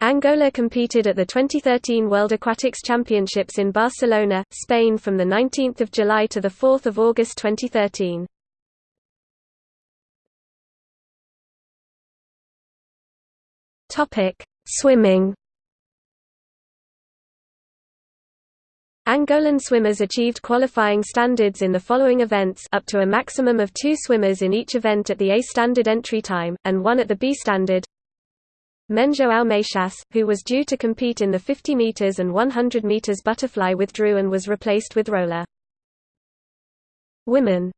Angola competed at the 2013 World Aquatics Championships in Barcelona, Spain from 19 July to 4 August 2013. Swimming Angolan swimmers achieved qualifying standards in the following events up to a maximum of two swimmers in each event at the A standard entry time, and one at the B standard. Menjo Almeixas, who was due to compete in the 50 meters and 100 meters butterfly withdrew and was replaced with roller. Women